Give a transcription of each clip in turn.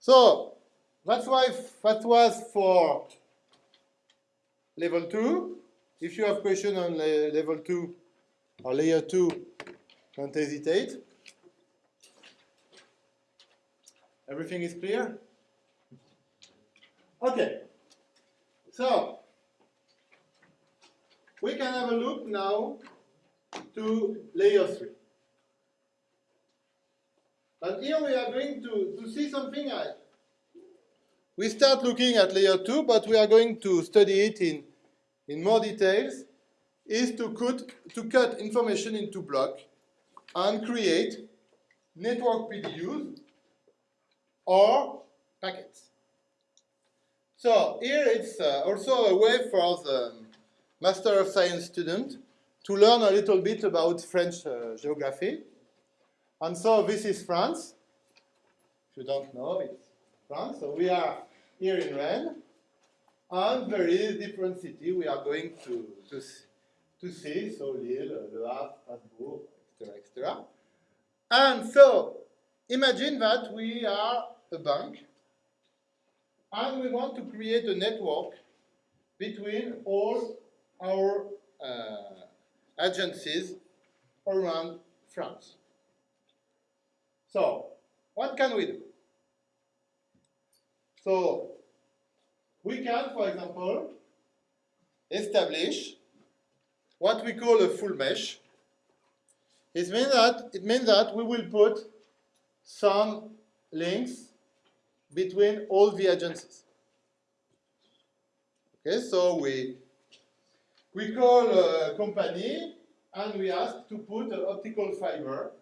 So that's why that was for level 2. If you have question on le level 2 or layer 2, don't hesitate. Everything is clear? Okay. So, we can have a look now to layer 3. And here we are going to, to see something else. We start looking at layer 2, but we are going to study it in, in more details, is to cut, to cut information into blocks and create network PDUs or packets. So here it's uh, also a way for the Master of Science student to learn a little bit about French uh, geography. And so this is France. If you don't know, it's France. So we are here in Rennes. And there is different city we are going to, to, to see. So Lille, Le Havre, Strasbourg, etc., etc. And so imagine that we are a bank and we want to create a network between all our uh, agencies around France. So, what can we do? So, we can, for example, establish what we call a full mesh. It means that, it means that we will put some links between all the agencies. Okay, so we we call a company and we ask to put an optical fiber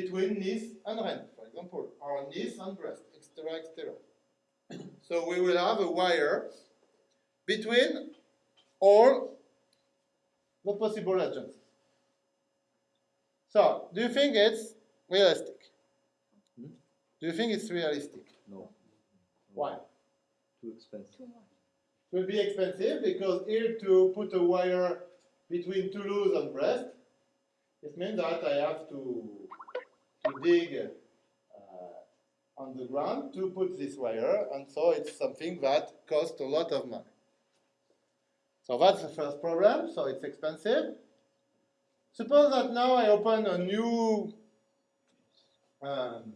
between Nice and Rennes, for example, or Nice and Brest, etc., etc. so we will have a wire between all the possible agencies. So, do you think it's realistic? Hmm? Do you think it's realistic? No. Why? Too expensive. Too It will be expensive because here to put a wire between Toulouse and Brest, it means that I have to, to dig uh, on the ground to put this wire, and so it's something that costs a lot of money. So that's the first problem, so it's expensive. Suppose that now I open a new um,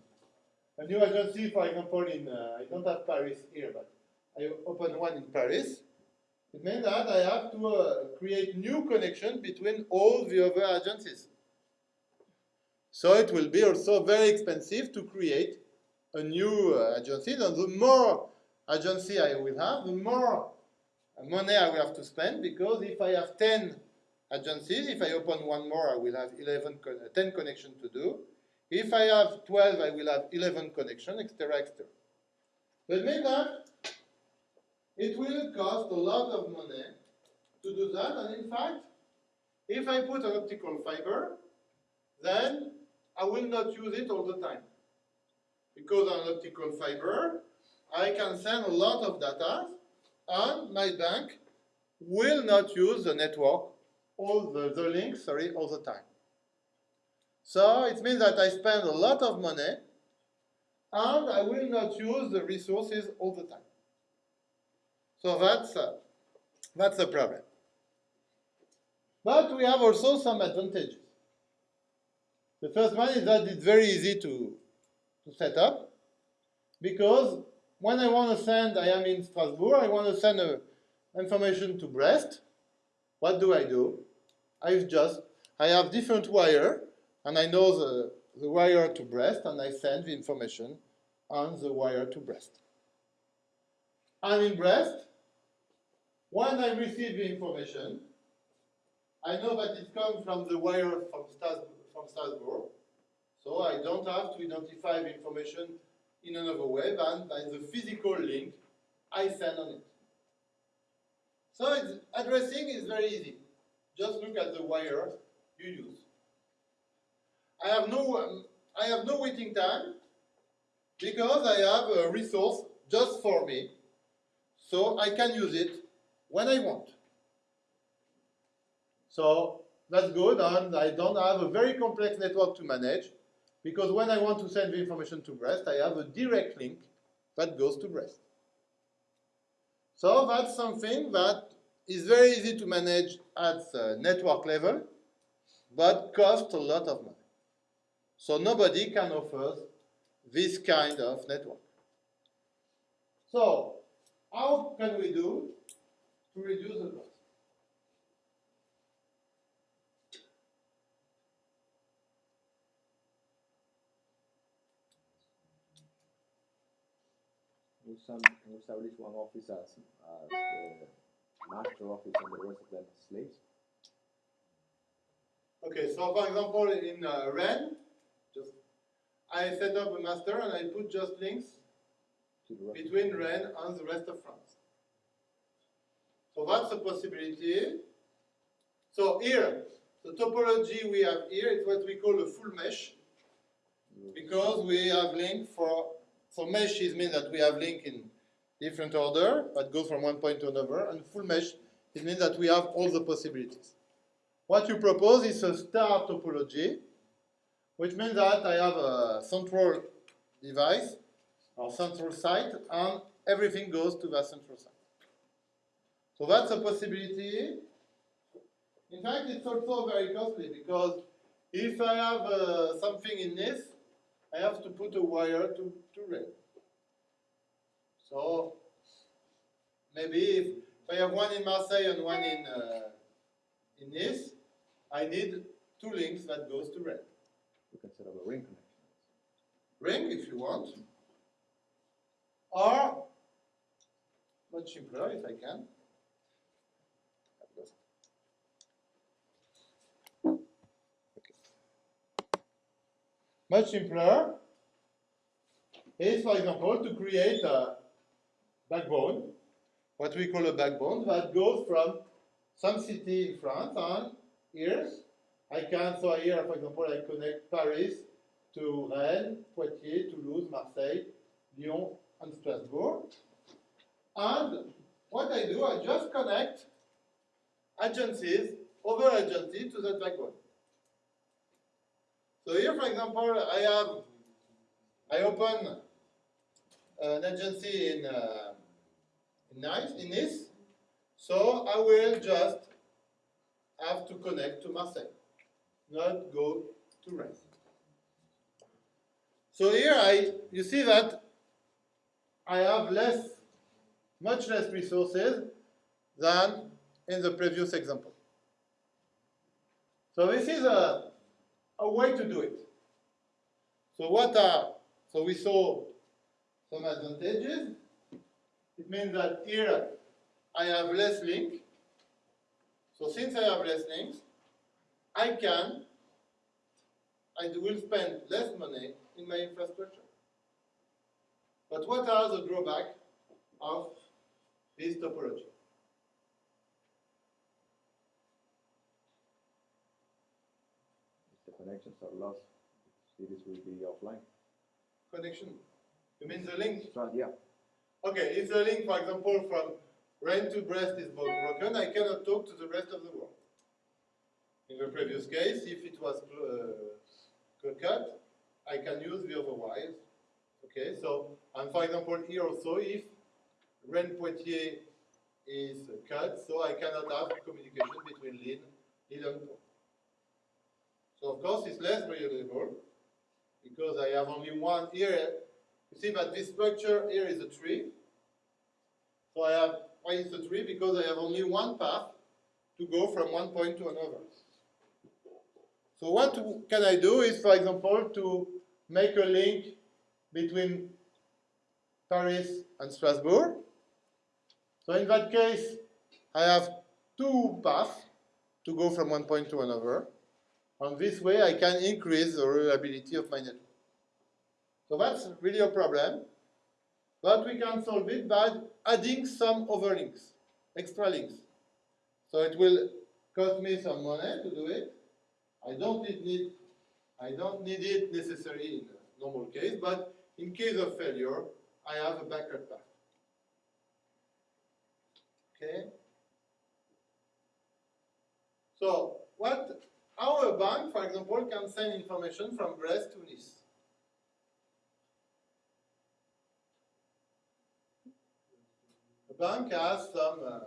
a new agency, for example, in, uh, I don't have Paris here, but I open one in Paris. It means that I have to uh, create new connection between all the other agencies. So it will be also very expensive to create a new uh, agency. And the more agency I will have, the more money I will have to spend because if I have 10 agencies, if I open one more, I will have 11, 10 connections to do. If I have 12, I will have 11 connections, etc., etc. Means that it will cost a lot of money to do that, and in fact, if I put an optical fiber, then I will not use it all the time. Because on optical fiber, I can send a lot of data, and my bank will not use the network, all the, the links, sorry, all the time. So it means that I spend a lot of money and I will not use the resources all the time. So that's, uh, that's a problem. But we have also some advantages. The first one is that it's very easy to, to set up because when I want to send, I am in Strasbourg, I want to send a, information to Brest, what do I do? I just, I have different wire and I know the, the wire to Brest, and I send the information on the wire to Brest. I'm in Brest, when I receive the information, I know that it comes from the wire from Strasbourg, from Strasbourg, so I don't have to identify the information in another way than by the physical link I send on it. So addressing is very easy. Just look at the wire you use. I have no, um, I have no waiting time because I have a resource just for me, so I can use it when I want. So that's good, and I don't have a very complex network to manage because when I want to send the information to Brest, I have a direct link that goes to Brest. So that's something that is very easy to manage at the network level, but costs a lot of money. So nobody can offer this kind of network. So how can we do to reduce the cost? We some establish one office as, as the master office and the rest of them as slaves. Okay, so for example, in uh, Rennes, just I set up a master and I put just links To the rest between Rennes and the rest of France. So that's a possibility. So here, the topology we have here is what we call a full mesh because we have link for, so mesh is mean that we have link in different order that goes from one point to another and full mesh it means that we have all the possibilities. What you propose is a star topology which means that I have a central device or central site and everything goes to that central site. So that's a possibility. In fact, it's also very costly because if I have uh, something in this, I have to put a wire to, to rail. So maybe if, if I have one in Marseille and one in, uh, in Nice, I need two links that goes to rail. You can set up a ring connection. ring if you want, or much simpler if I can. Much simpler is, for example, to create a backbone, what we call a backbone, that goes from some city in France and here I can, so here, for example, I connect Paris to Rennes, Poitiers, Toulouse, Marseille, Lyon, and Strasbourg. And what I do, I just connect agencies, over agencies to that backbone. So here, for example, I have, I open an agency in, uh, in Nice, in Nice, so I will just have to connect to Marseille, not go to Rennes. So here I, you see that I have less, much less resources than in the previous example. So this is a, a way to do it. So what are, so we saw some advantages. It means that here I have less link. So since I have less links, I can, I will spend less money in my infrastructure. But what are the drawbacks of this topology? If the connections are lost, cities will be offline. Connection. You mean the link? So, yeah, Okay, if the link, for example, from Rennes to Brest is broken, I cannot talk to the rest of the world. In the previous case, if it was uh, cut, I can use the other wires. Okay, so, and for example, here also, if Rennes Poitiers is cut, so I cannot have communication between Lille, Lille and Pau. So of course, it's less reliable because I have only one here. You see that this structure here is a tree. So I have, why is a tree? Because I have only one path to go from one point to another. So what can I do is, for example, to make a link between Paris and Strasbourg. So in that case, I have two paths to go from one point to another. And this way I can increase the reliability of my network. So that's really a problem. But we can solve it by adding some other links, extra links. So it will cost me some money to do it. I don't need, need I don't need it necessarily in a normal case, but in case of failure, I have a backup path. Okay? So what how a bank, for example, can send information from Brest to Nice? a bank has some uh,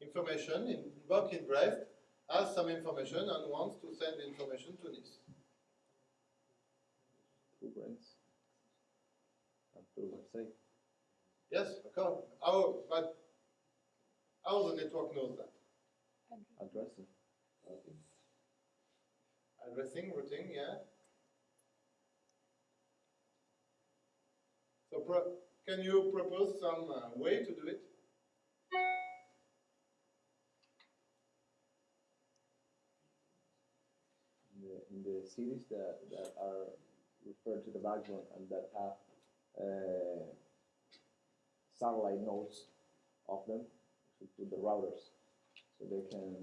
information in bank in Brest has some information and wants to send information to Nice. Through Brents. And through Marseille. Yes, okay. How, but how the network knows that? Addressing. Addressing, routing, yeah. So pro- can you propose some uh, way to do it? in the, in the cities that, that are referred to the backbone and that have uh, satellite nodes of them to, to the routers so they can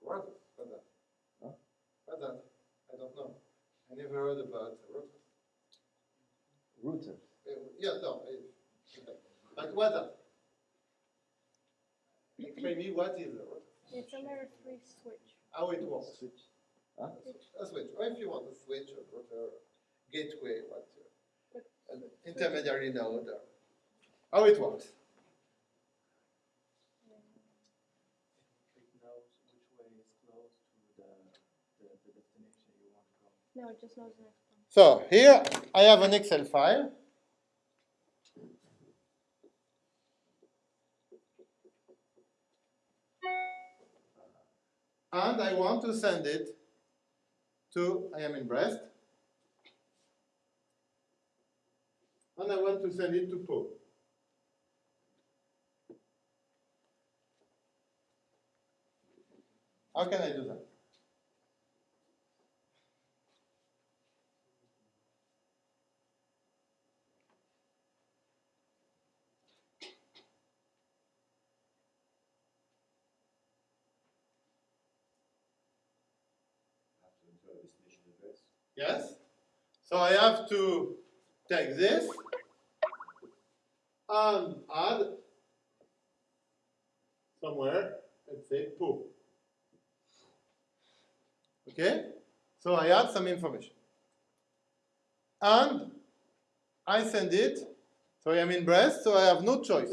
What? What's that? Huh? What's that? I don't know. I never heard about routers. routers. Uh, Yeah, no. it- But what's that? Explain me what is a router? It's a layer three switch. How it works? Switch. A switch, or if you want a switch, a router, gateway, what, uh, an intermediary node. or- How it works? it knows which way is close to the, the, the destination you want to go. No, just knows the next one. So here I have an Excel file. And I want to send it to, I am in Brest. And I want to send it to Pau. How can I do that? Yes. So I have to take this and add somewhere, let's say Pau. Okay? So I add some information. And I send it, so I am in Brest, so I have no choice.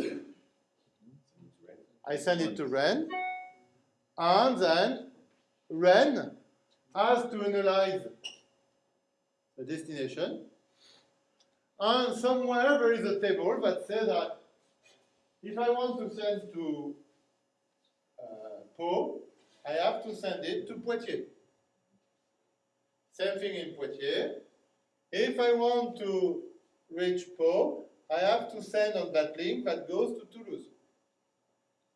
I send it to Rennes, and then Rennes has to analyze the destination. And somewhere there is a table that says that if I want to send to uh, I have to send it to Poitiers. Same thing in Poitiers. If I want to reach Pau, I have to send on that link that goes to Toulouse.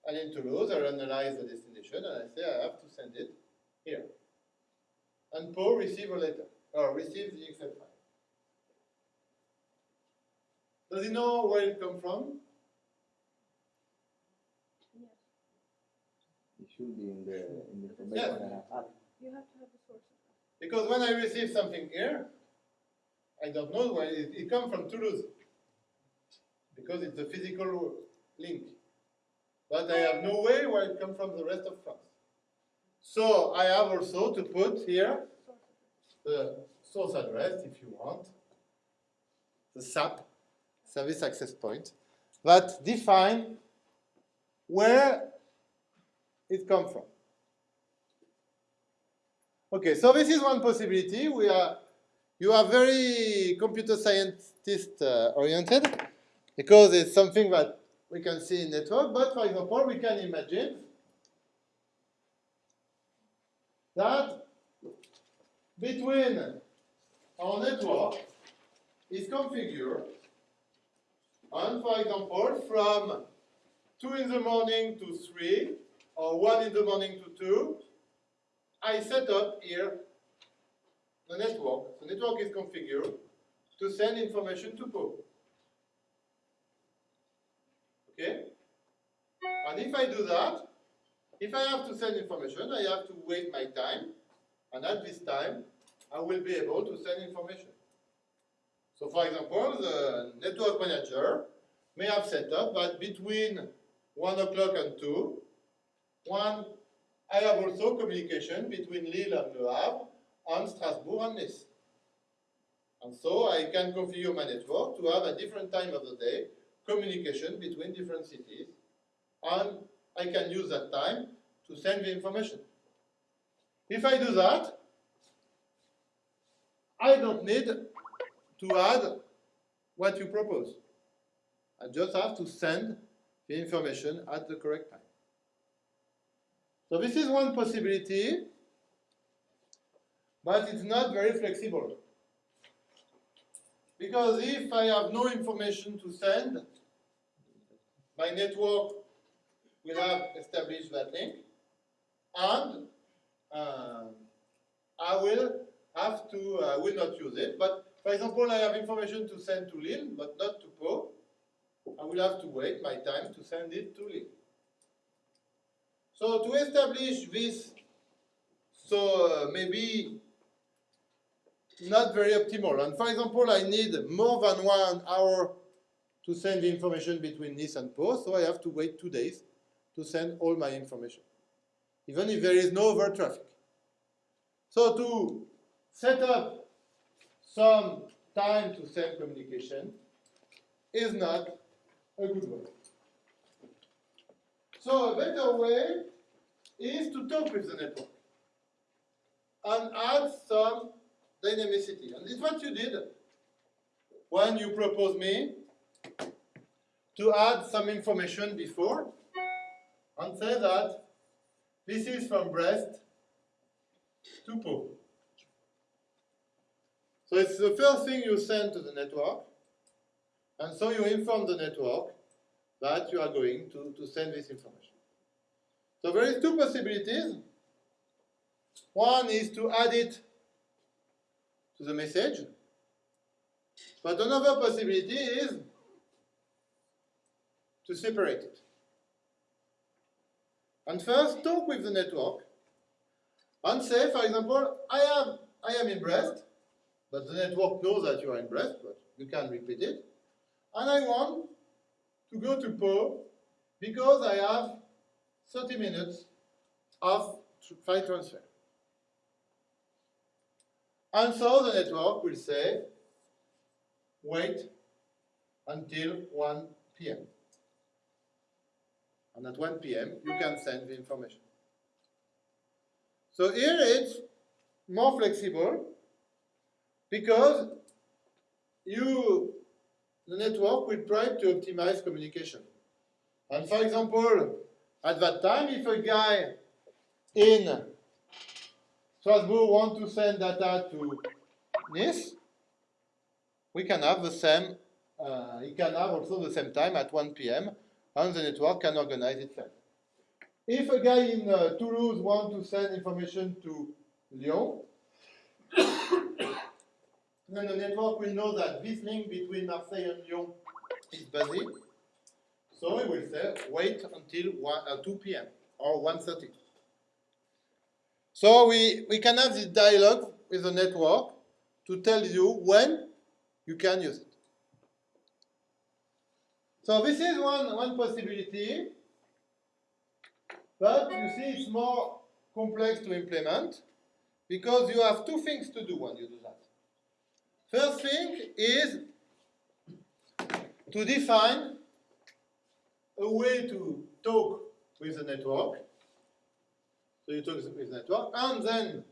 And in Toulouse, I analyze the destination and I say I have to send it here. And Pau receive a letter, or receive the Excel file. Does he know where it come from? Yes. It should be in the in the information Yes. I have added. You have to have the source. Because when I receive something here, I don't know where it, it comes from Toulouse. Because it's a physical link. But I have no way where it comes from the rest of France. So I have also to put here Source of it. The source address, if you want, the SAP, Service Access Point, that define where it comes from. Okay, so this is one possibility. We are, you are very computer scientist uh, oriented because it's something that we can see in network. But for example, we can imagine that between our network is configured and for example from 2 in the morning to 3 or 1 in the morning to 2 I set up here the network. The network is configured to send information to Pau. Okay? And if I do that, if I have to send information, I have to wait my time, and at this time, I will be able to send information. So for example, the network manager may have set up that between 1 o'clock and 2, one, I have also communication between Lille and Le Havre, and Strasbourg and Nice. And so I can configure my network to have a different time of the day communication between different cities, and I can use that time to send the information. If I do that, I don't need to add what you propose. I just have to send the information at the correct time. So this is one possibility, but it's not very flexible. Because if I have no information to send, my network will have established that link, and um, I will have to, I will not use it. But for example, I have information to send to Lille, but not to Pau. I will have to wait my time to send it to Lille. So to establish this, so uh, maybe not very optimal. And for example, I need more than one hour to send the information between Nice and Pau, so I have to wait two days to send all my information, even if there is no over traffic. So to set up some time to send communication is not a good way. So a better way is to talk with the network and add some dynamicity. And it's what you did when you proposed me to add some information before and say that this is from Brest to Pau. So it's the first thing you send to the network, and so you inform the network that you are going to, to send this information. So there is two possibilities. One is to add it to the message, but another possibility is to separate it. And first, talk with the network and say, for example, I am, I am in Brest, but the network knows that you are in Brest, but you can repeat it. And I want to go to Pau because I have 30 minutes of file transfer. And so the network will say, wait until 1 p.m. And at 1 p.m., you can send the information. So here it's more flexible because you, the network will try to optimize communication. And for example, at that time, if a guy in Strasbourg wants to send data to Nice, we can have the same, uh, he can have also the same time at 1 p.m. and the network can organize itself. If a guy in uh, Toulouse wants to send information to Lyon, then the network will know that this link between Marseille and Lyon is busy. So it will say, wait until 1, uh, 2 p.m. or 1.30. So we, we can have this dialogue with the network to tell you when you can use it. So this is one, one possibility, but you see it's more complex to implement because you have two things to do when you do that. First thing is to define a way to talk with the network. So you talk with the network, and then,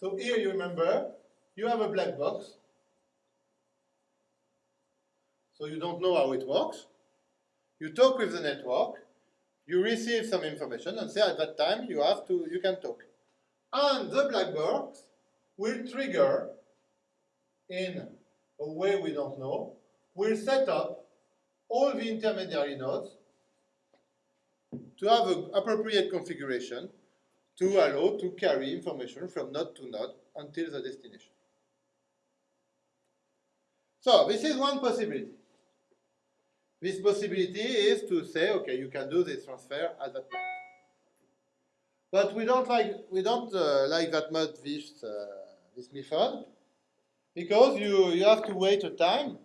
so here you remember, you have a black box. So you don't know how it works. You talk with the network, you receive some information, and say at that time you have to, you can talk. And the black box will trigger in a way we don't know, will set up all the intermediary nodes to have an appropriate configuration to allow to carry information from node to node until the destination. So this is one possibility. This possibility is to say, okay, you can do this transfer at that time. But we don't like we don't uh, like that much this uh, this method because you you have to wait a time,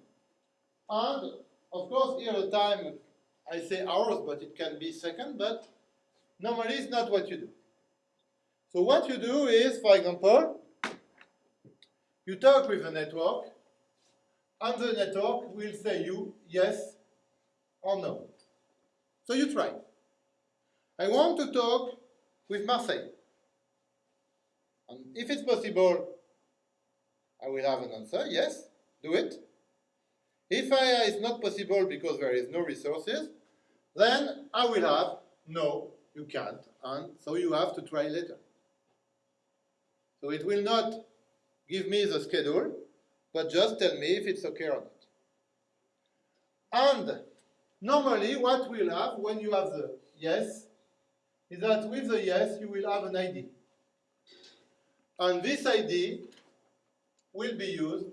and of course here the time I say hours, but it can be second. But normally it's not what you do. So what you do is, for example, you talk with the network, and the network will say you, yes, or no? So you try. I want to talk with Marseille. And if it's possible, I will have an answer, yes, do it. If I, uh, it's not possible because there is no resources, then I will have, no, you can't, and so you have to try later. So it will not give me the schedule, but just tell me if it's okay or not. And normally what we'll have when you have the yes, is that with the yes you will have an ID. And this ID will be used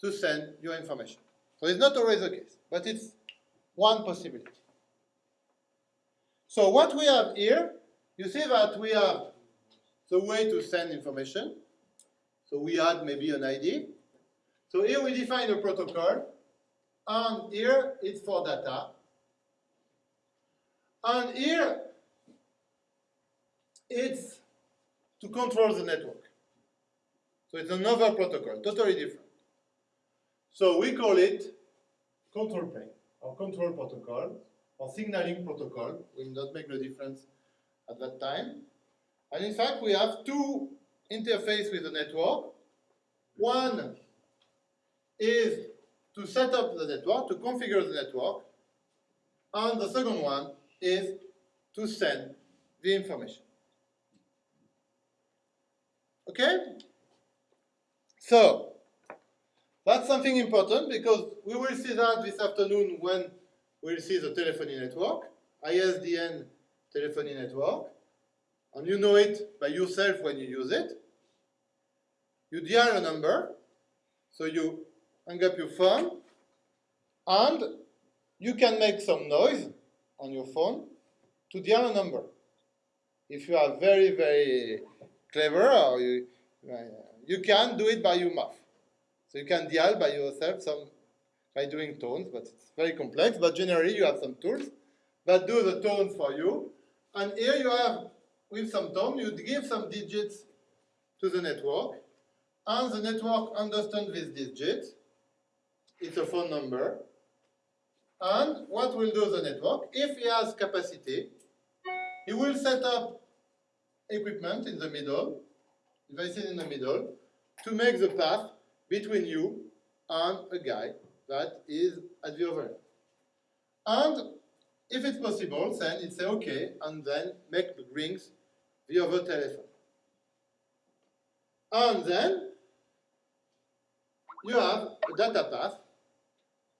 to send your information. So it's not always the case, but it's one possibility. So what we have here, you see that we have the way to send information. So we add maybe an ID. So here we define a protocol, and here it's for data. And here it's to control the network. So it's another protocol, totally different. So we call it control plane, or control protocol, or signaling protocol. We will not make the difference at that time. And in fact, we have two interfaces with the network. One is to set up the network, to configure the network, and the second one is to send the information. Okay? So, that's something important because we will see that this afternoon when we'll see the telephony network, ISDN telephony network, and you know it by yourself when you use it. You dial a number, so you hang up your phone, and you can make some noise on your phone to dial a number. If you are very, very clever, or you, uh, you can do it by your mouth. So you can dial by yourself some by doing tones, but it's very complex. But generally, you have some tools that do the tones for you. And here you have, with some tone, you give some digits to the network, and the network understands these digits. It's a phone number. And what will do the network? If he has capacity, he will set up equipment in the middle, devices in the middle, to make the path between you and a guy that is at the other end. And if it's possible, then it say okay, and then make the rings the other telephone. And then you have a data path,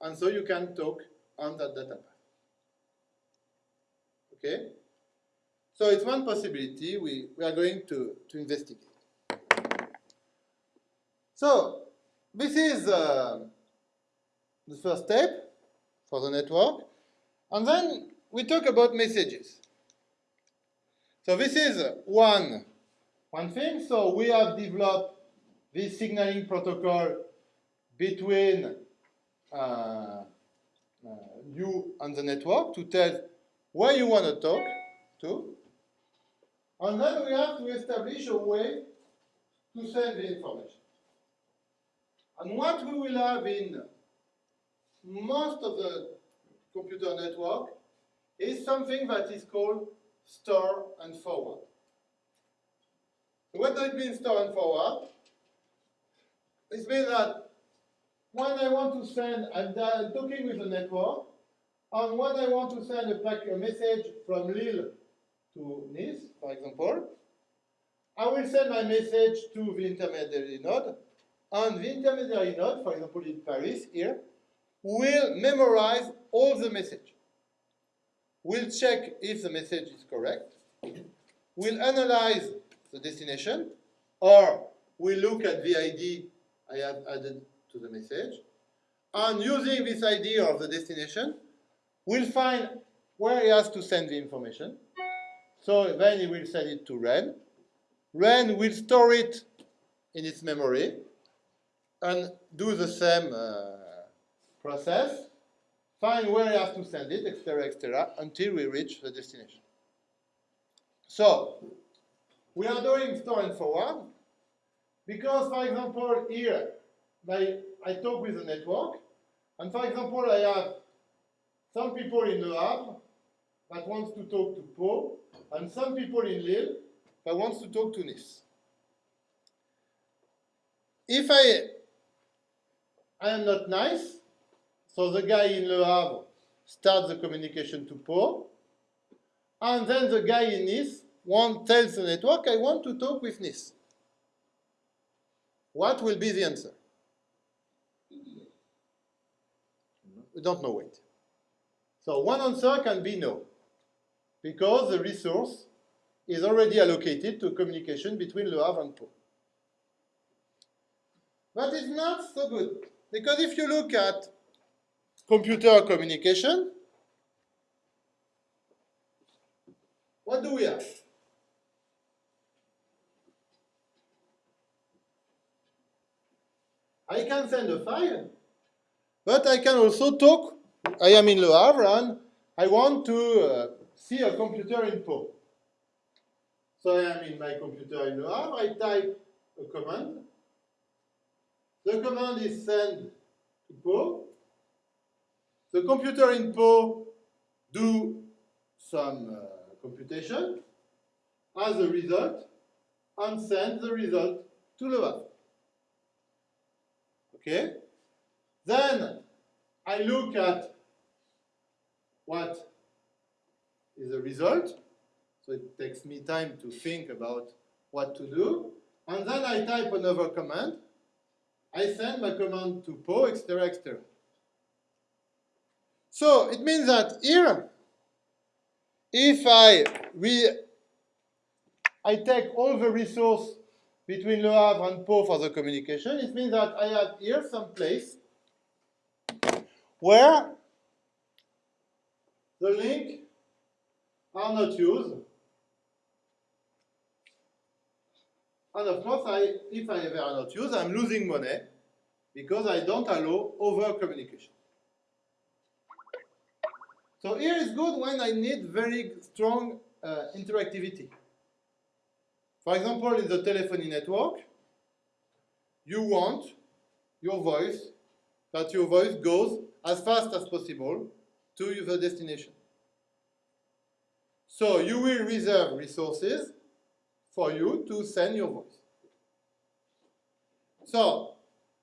and so you can talk on that data path. Okay? So it's one possibility we, we are going to, to investigate. So this is uh, the first step for the network. And then we talk about messages. So this is one, one thing. So we have developed this signaling protocol between Uh, uh, you and the network to tell where you want to talk to. And then we have to establish a way to send the information. And what we will have in most of the computer network is something that is called store and forward. What does it mean store and forward? It means that when I want to send, I'm talking with the network, and when I want to send a, a message from Lille to Nice, for example, I will send my message to the intermediary node, and the intermediary node, for example in Paris here, will memorize all the message. We'll check if the message is correct. We'll analyze the destination, or we'll look at the ID I have added to the message. And using this idea of the destination, we'll find where he has to send the information. So then he will send it to Rennes. Rennes will store it in its memory and do the same uh, process, find where he has to send it, etc., etc., until we reach the destination. So, we are doing store and forward because, for example, here, my, I talk with the network, and for example, I have some people in Le Havre that wants to talk to Pau, and some people in Lille that wants to talk to Nice. If I, I am not nice, so the guy in Le Havre starts the communication to Pau, and then the guy in Nice want, tells the network, I want to talk with Nice. What will be the answer? We don't know it. So one answer can be no, because the resource is already allocated to communication between Le Havre and Pau. But it's not so good, because if you look at computer communication, what do we have? I can send a file, but I can also talk. I am in Le Havre and I want to uh, see a computer in Pau. So I am in my computer in Le Havre, I type a command. The command is send to Pau. The computer in Pau do some uh, computation as a result and send the result to Le Havre. Okay? Then I look at what is the result. So it takes me time to think about what to do. And then I type another command. I send my command to Pau, etc., etc. So it means that here, if I re I take all the resource between Le Havre and Pau for the communication, it means that I have here some place where the link are not used. And of course, I, if I ever are not used, I'm losing money because I don't allow over communication. So here is good when I need very strong uh, interactivity. For example, in the telephony network, you want your voice, that your voice goes as fast as possible to the destination. So you will reserve resources for you to send your voice. So,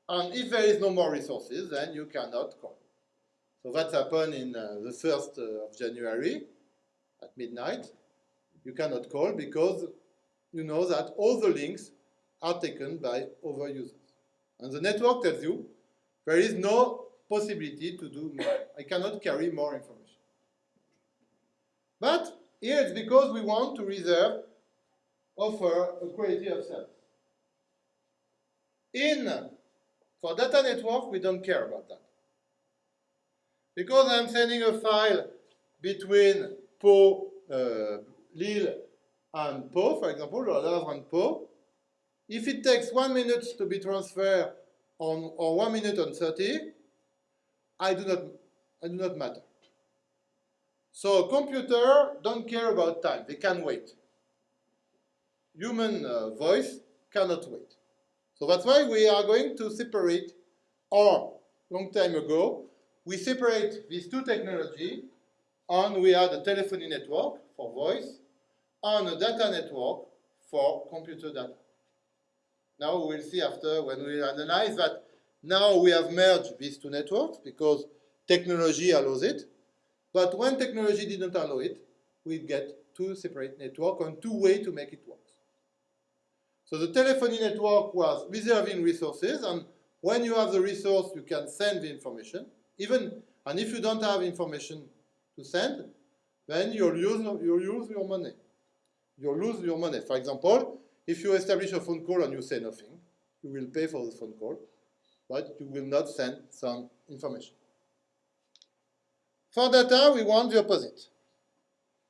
and if there is no more resources, then you cannot call. So that happened in uh, the 1st of January at midnight. You cannot call because you know that all the links are taken by other users. And the network tells you there is no possibility to do more. I cannot carry more information. But here it's because we want to reserve, offer a quality of service. In, for data network, we don't care about that. Because I'm sending a file between Pau, uh, Lille, and Pau, for example, or Havre and Pau, if it takes one minute to be transferred on, or one minute and 30, I do not, I do not matter. So computer don't care about time, they can wait. Human uh, voice cannot wait. So that's why we are going to separate, or long time ago, we separate these two technology and we had a telephony network for voice and a data network for computer data. Now we'll see after when we analyze that now we have merged these two networks because technology allows it. But when technology didn't allow it, we get two separate networks and two ways to make it work. So the telephony network was reserving resources, and when you have the resource, you can send the information. Even and if you don't have information to send, then you'll use you'll your money. You'll lose your money. For example, if you establish a phone call and you say nothing, you will pay for the phone call, but you will not send some information. For data, we want the opposite.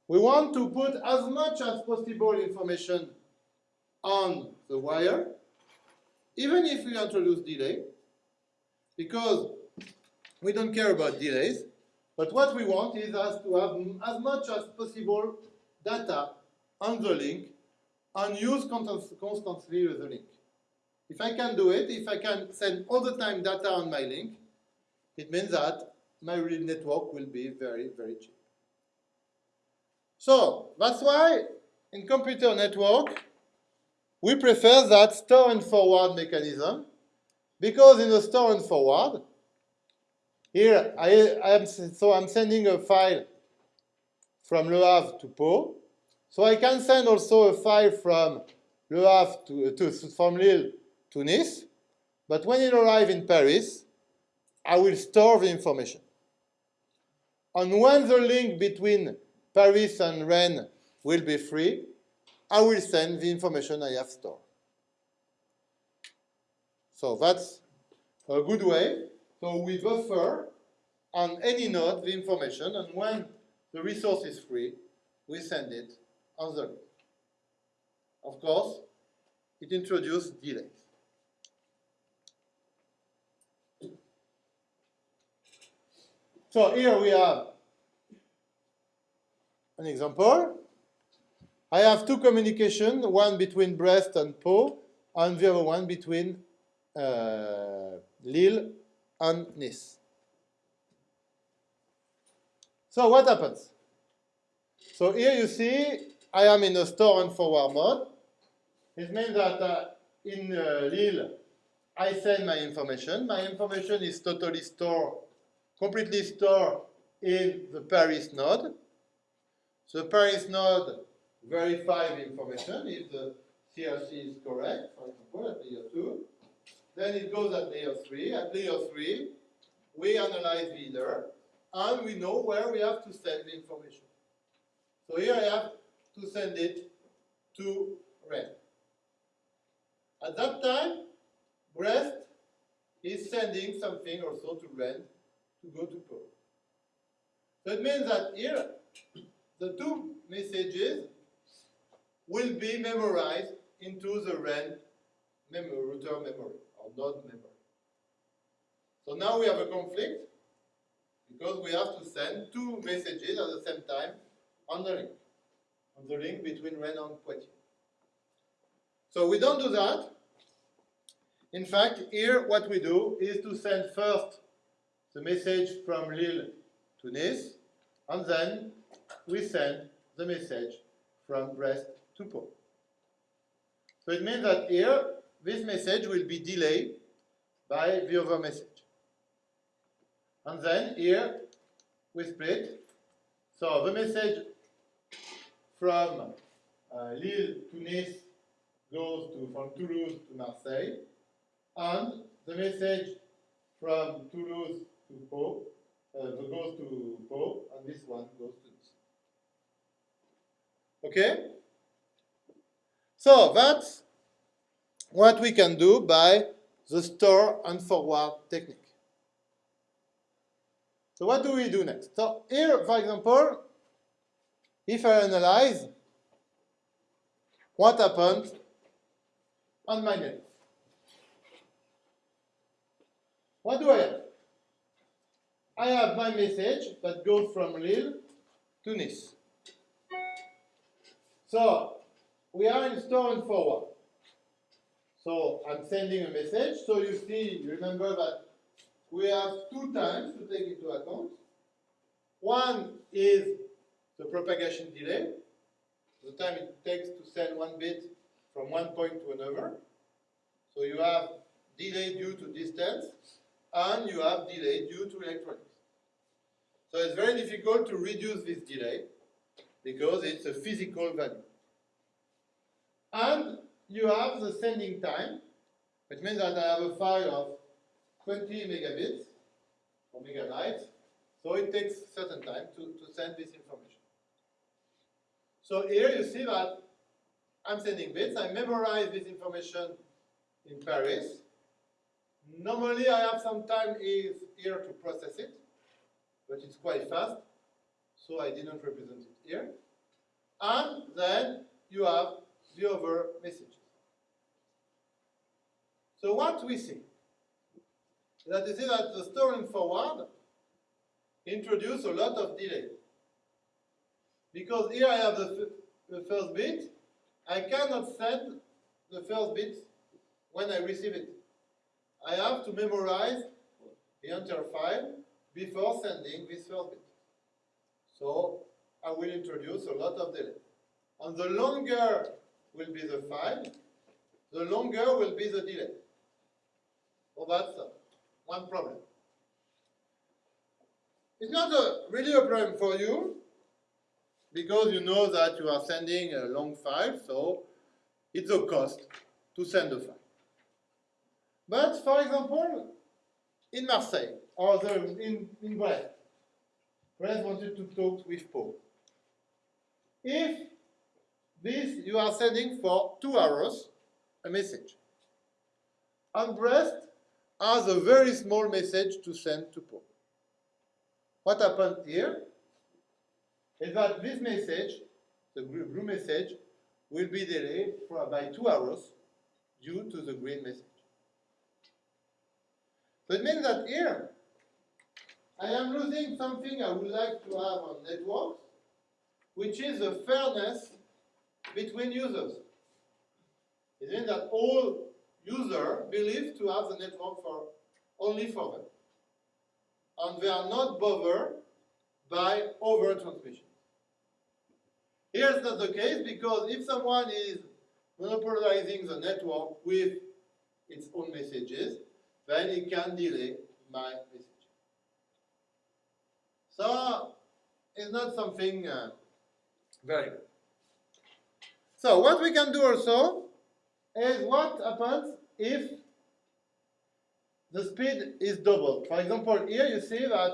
We want to put as much as possible information on the wire, even if we introduce delay, because we don't care about delays, but what we want is us to have as much as possible data on the link and use constantly the link. If I can do it, if I can send all the time data on my link, it means that my real network will be very, very cheap. So that's why in computer network, we prefer that store and forward mechanism because in the store and forward, here I, I am so I'm sending a file from Le Havre to Pau. So I can send also a file from Le Havre to, to from Lille to Nice. But when it arrives in Paris, I will store the information. And when the link between Paris and Rennes will be free, I will send the information I have stored. So that's a good way. So we buffer on any node the information, and when the resource is free, we send it on the link. Of course, it introduces delays. So here we have an example. I have two communications, one between Brest and Pau, and the other one between uh, Lille and Nice. So what happens? So here you see I am in a store and forward mode. It means that uh, in uh, Lille, I send my information. My information is totally stored, completely stored in the Paris node. The Paris node verifies the information if the CRC is correct, for example, at layer 2. Then it goes at layer 3. At layer 3, we analyze the header, and we know where we have to send the information. So here I have to send it to Rennes. At that time, Brest is sending something also to Rennes to go to Pau. So it means that here, the two messages will be memorized into the Rennes mem router memory or node memory. So now we have a conflict because we have to send two messages at the same time on the link, on the link between Rennes and Poitiers. So we don't do that. In fact, here what we do is to send first the message from Lille to Nice, and then we send the message from Brest to Pau. So it means that here, this message will be delayed by the other message. And then here, we split. So the message from uh, Lille to Nice goes to, from Toulouse to Marseille, and the message from Toulouse to Pau uh, goes to Pau, and this one goes to Nice. Okay? So that's what we can do by the store and forward technique. So what do we do next? So here, for example, if I analyze what happened on my net. What do I have? I have my message that goes from Lille to Nice. So we are in store and forward. So I'm sending a message. So you see, remember that we have two times to take into account. One is the propagation delay, the time it takes to send one bit from one point to another. So you have delay due to distance, and you have delay due to electronics. So it's very difficult to reduce this delay, because it's a physical value. And you have the sending time, which means that I have a file of 20 megabits or megabytes, so it takes certain time to, to send this information. So here you see that I'm sending bits, I memorize this information in Paris. Normally I have some time is here to process it, but it's quite fast, so I didn't represent it here. And then you have the other messages. So what we see that you see that the store and forward introduce a lot of delay. Because here I have the, the first bit, I cannot send the first bit when I receive it. I have to memorize the entire file before sending this first bit. So I will introduce a lot of delay. And the longer will be the file, the longer will be the delay. So that's uh, one problem. It's not a, really a problem for you because you know that you are sending a long file, so it's a cost to send a file. But for example, in Marseille or the, in, in Brest, Brest wanted to talk with Pau. If this you are sending for two hours a message, and Brest has a very small message to send to Pau. What happened here is that this message, the blue message, will be delayed for by two hours due to the green message. So it means that here, I am losing something I would like to have on networks, which is the fairness between users. It means that all users believe to have the network for only for them. And they are not bothered by over transmission. Here's not the case because if someone is monopolizing the network with its own messages, then it can delay my message. So it's not something uh, very good. So what we can do also is what happens if the speed is doubled. For example, here you see that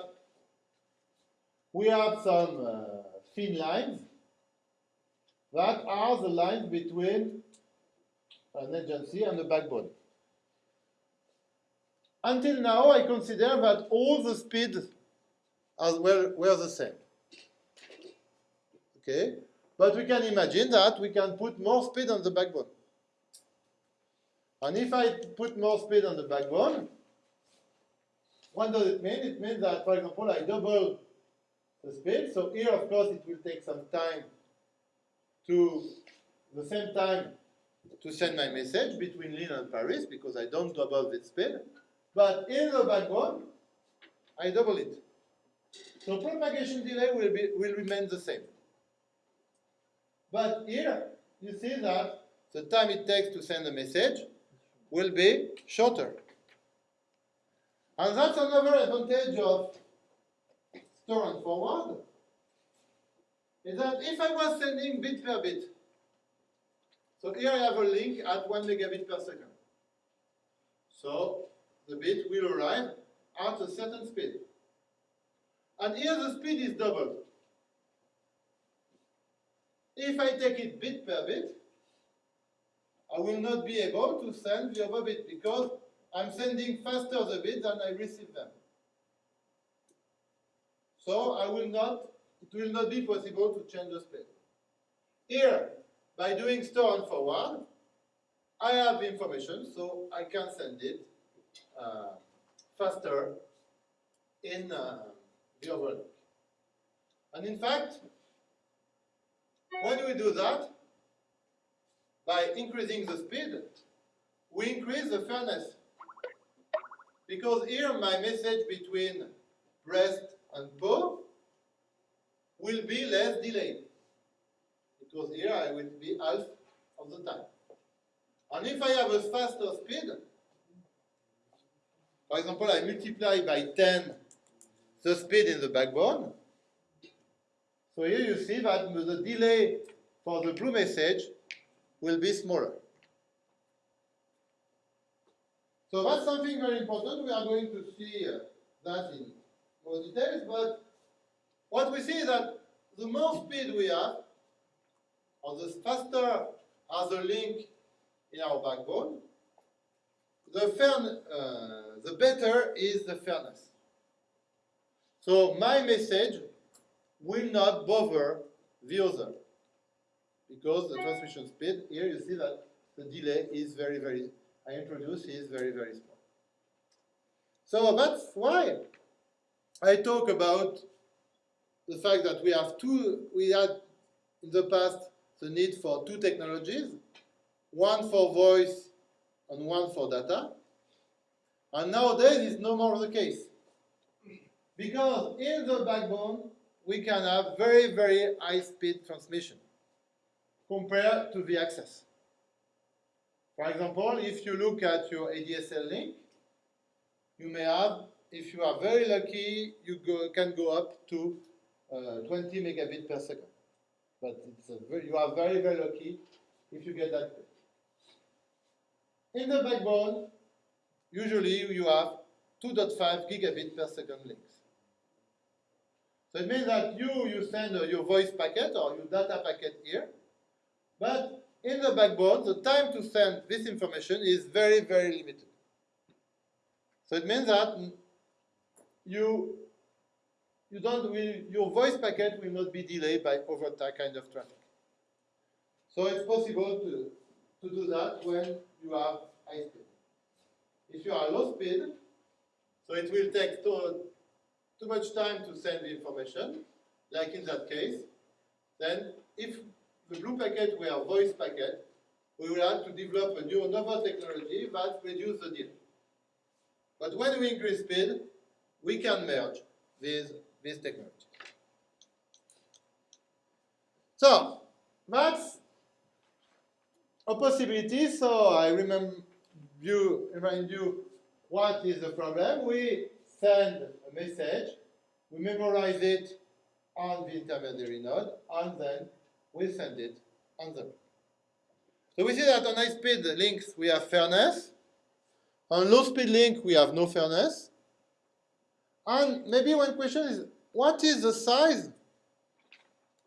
we have some uh, thin lines that are the lines between an agency and the backbone. Until now, I consider that all the speeds well were the same. Okay, but we can imagine that we can put more speed on the backbone. And if I put more speed on the backbone, what does it mean? It means that, for example, I double the speed. So here, of course, it will take some time to the same time to send my message between Lille and Paris because I don't double the speed. But in the backbone, I double it. So propagation delay will, be, will remain the same. But here, you see that the time it takes to send a message will be shorter. And that's another advantage of store and forward, is that if I was sending bit per bit, so here I have a link at 1 megabit per second. So the bit will arrive at a certain speed. And here the speed is doubled. If I take it bit per bit, I will not be able to send the other bit because I'm sending faster the bit than I receive them. So I will not, it will not be possible to change the speed. Here, by doing store and forward, I have information, so I can send it faster in uh, the overlap. And in fact, when we do that, by increasing the speed, we increase the fairness. Because here my message between Brest and Pau will be less delayed. Because here I will be half of the time. And if I have a faster speed, for example, I multiply by 10 the speed in the backbone. So here you see that the delay for the blue message will be smaller. So that's something very important. We are going to see that in more details, but what we see is that the more speed we have, or the faster as the link in our backbone, the, fair, uh, the better is the fairness. So my message will not bother the other because the transmission speed, here you see that the delay is very, very, I introduce is very, very small. So that's why I talk about the fact that we have two, we had in the past the need for two technologies, one for voice and one for data. And nowadays it's no more the case. Because in the backbone, we can have very, very high speed transmission compared to the access. For example, if you look at your ADSL link, you may have, if you are very lucky, you go, can go up to uh, 20 megabit per second. But it's a very, you are very, very lucky if you get that. In the backbone, usually you have 2.5 gigabit per second links. So it means that you, you send uh, your voice packet or your data packet here, but in the backbone, the time to send this information is very, very limited. So it means that you, you don't, will, your voice packet will not be delayed by over that kind of traffic. So it's possible to, to do that when you have high speed. If you are low speed, so it will take too, too much time to send the information, like in that case, then if the blue packet were voice packet, we will have to develop a new another technology that reduces the delay. But when we increase speed, we can merge these, these technologies. So, that's a possibility. So I remember you, remind you what is the problem. We send a message, we memorize it on the intermediary node, and then we send it on the So we see that on high speed links we have fairness. On low speed link we have no fairness. And maybe one question is, what is the size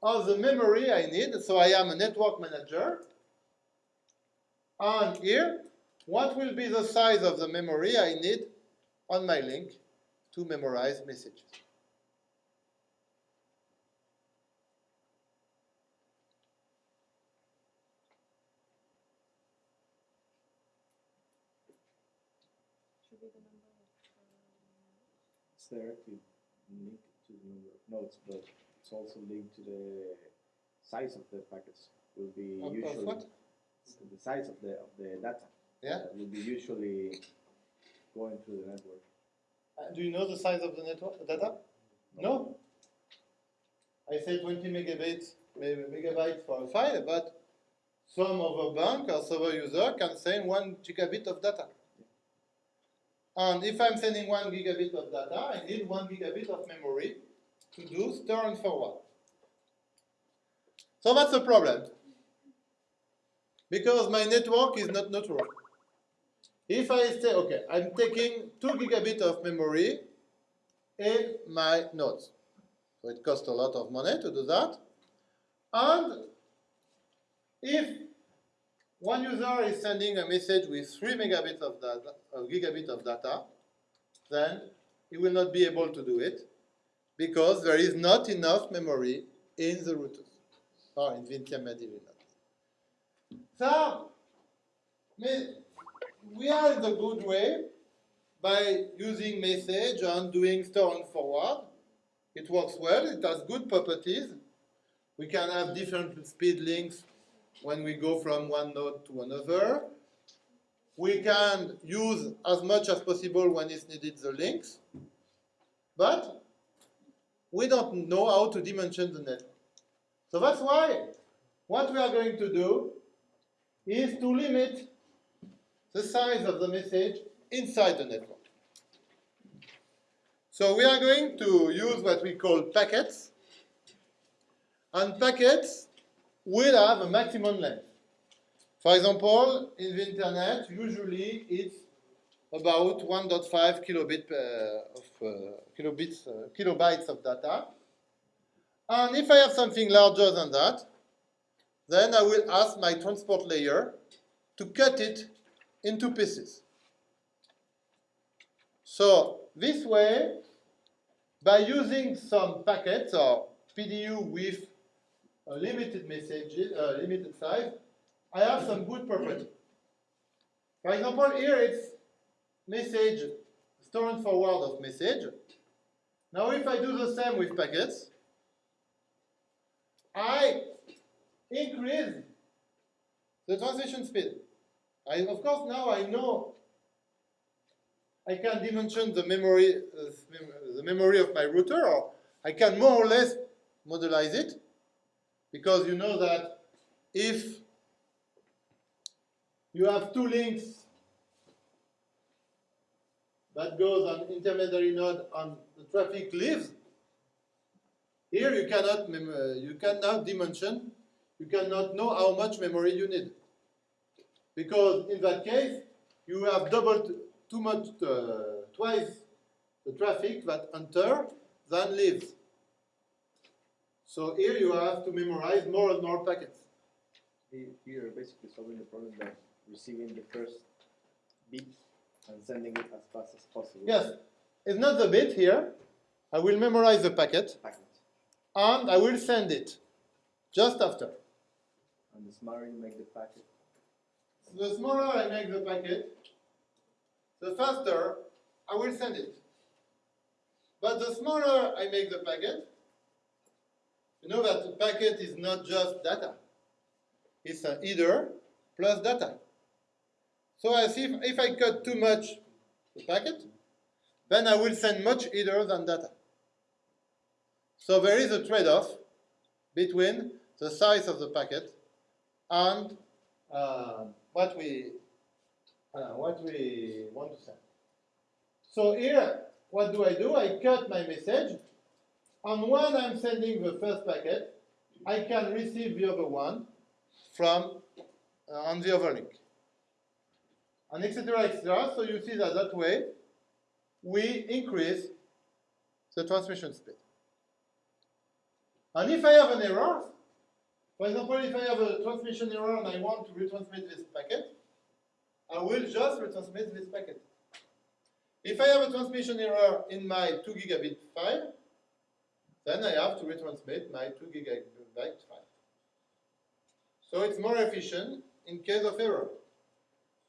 of the memory I need? So I am a network manager. And here, what will be the size of the memory I need on my link to memorize messages? Should be the number It's directly linked to the number of nodes, but it's also linked to the size of the packets. Will be Of- of usually what? The size of the of the data. Yeah. that will be usually going through the network. Uh, do you know the size of the network data? No. I say 20 megabytes, maybe megabytes for a file, but some other bank or server user can send one gigabit of data. And if I'm sending one gigabit of data, I need one gigabit of memory to do store and forward. So that's a problem. Because my network is not neutral. If I say, okay, I'm taking 2 gigabit of memory in my nodes. So it costs a lot of money to do that. And if one user is sending a message with 3 megabits of data, a gigabit of data, then he will not be able to do it because there is not enough memory in the routers or in the intermediary node. So, we are in the good way by using message and doing store and forward. It works well, it has good properties. We can have different speed links when we go from one node to another. We can use as much as possible when it's needed the links, but we don't know how to dimension the network. So that's why what we are going to do is to limit the size of the message inside the network. So we are going to use what we call packets. And packets will have a maximum length. For example, in the internet, usually it's about 1.5 kilobit uh, of uh, kilobits, uh, kilobytes of data. And if I have something larger than that, then I will ask my transport layer to cut it into pieces. So this way, by using some packets or PDU with a limited message, uh, limited size, I have some good property. For example, here it's message, store and forward of message. Now if I do the same with packets, I increase the transition speed. I, of course, now I know I can dimension the memory, uh, the memory of my router, or I can more or less modelize it, because you know that if you have two links that goes on intermediary node and the traffic leaves, here you cannot uh, you cannot dimension, you cannot know how much memory you need. Because in that case, you have doubled too much, uh, twice the traffic that enter than leaves. So here you have to memorize more and more packets. Here, basically solving the problem by receiving the first bit and sending it as fast as possible. Yes, it's not the bit here. I will memorize the packet Packet. and I will send it just after. And the smarter you make the packet, The smaller I make the packet, the faster I will send it. But the smaller I make the packet, you know that the packet is not just data. It's a header plus data. So I see if, if I cut too much the packet, then I will send much either than data. So there is a trade-off between the size of the packet and uh, what we uh, what we want to send. So here, what do I do? I cut my message, and when I'm sending the first packet, I can receive the other one from uh, on the other link, and etc. etc. So you see that that way we increase the transmission speed. And if I have an error, for example, if I have a transmission error and I want to retransmit this packet, I will just retransmit this packet. If I have a transmission error in my 2 gigabit file, then I have to retransmit my 2 gigabit file. So it's more efficient in case of error.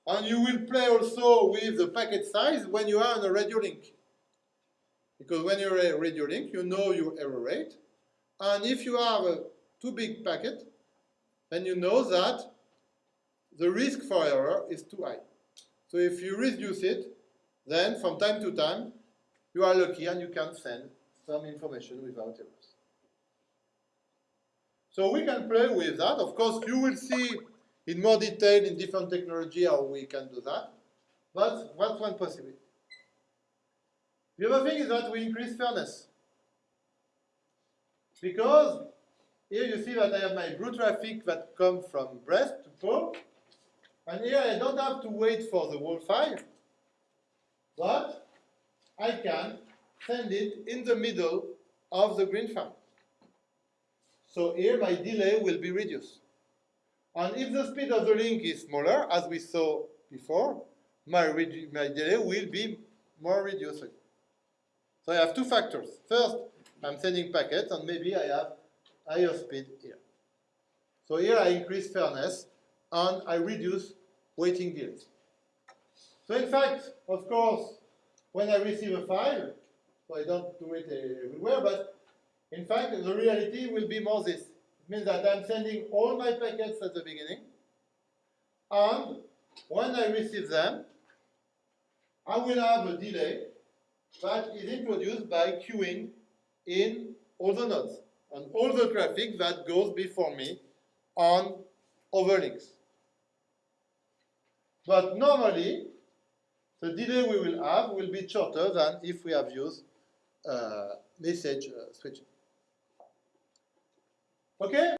And you will play also with the packet size when you are on a radio link. Because when you're a radio link, you know your error rate. And if you have a too big packet, then you know that the risk for error is too high. So if you reduce it, then from time to time, you are lucky and you can send some information without errors. So we can play with that. Of course, you will see in more detail in different technology how we can do that. But that's one possibility. The other thing is that we increase fairness. Because here you see that I have my blue traffic that comes from Brest to Pau. And here I don't have to wait for the whole file, but I can send it in the middle of the green file. So here my delay will be reduced. And if the speed of the link is smaller, as we saw before, my, my delay will be more reduced. So I have two factors. First, I'm sending packets, and maybe I have higher speed here. So here I increase fairness, and I reduce waiting delays. So in fact, of course, when I receive a file, so I don't do it everywhere, but in fact, the reality will be more this. It means that I'm sending all my packets at the beginning, and when I receive them, I will have a delay that is introduced by queuing in all the nodes and all the traffic that goes before me on overlinks. But normally, the delay we will have will be shorter than if we have used uh, message uh, switching. Okay?